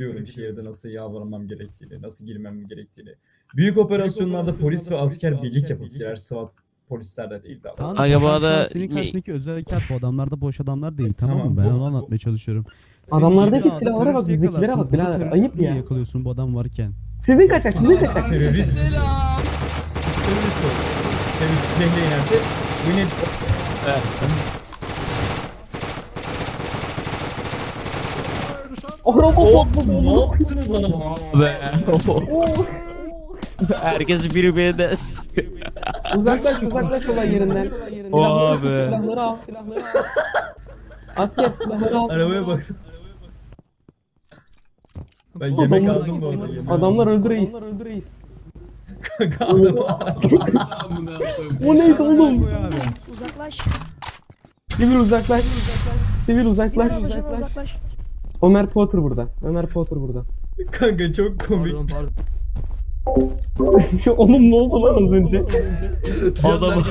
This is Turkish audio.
Biliyorum şehirde nasıl yavranmam gerektiğini, nasıl girmem gerektiğini. Büyük operasyonlarda polis ve asker birlik yapıp girer SWAT polisler de değil daha. Tamam, Aga bu arada- Senin karşındaki özel harekat bu adamlar da boş adamlar değil tamam, Tamam, mı? Ben bu- onu bu- anlatmaya çalışıyorum. Adamlardaki silahlara bak, bizdekilere bak birader, ayıp ya. yakalıyorsun bu adam varken. Sizin kaçak, sizin kaçak. Terörist. Terörist oldu. Terörist silahla inerse bu ne? Araba patladı. ne yaptınız adama? Be. Herkes birbirine. Uzaklaş, uzaklaş olay yerinden. Silahları- be. Silahları al, silahları al. Asker silahları al. Arabaya baksana. Ben yemek aldım bu arada. Adamlar aldım. öldü reis. Adamlar öldü reis. Kanka adamı O neydi oğlum? Uzaklaş. Sivil uzaklaş. Sivil uzaklaş. Ablacığıma uzaklaş. Ömer Potter burada. Ömer Potter burada. Kanka çok komik. Oğlum ne oldu lan az önce? Adamı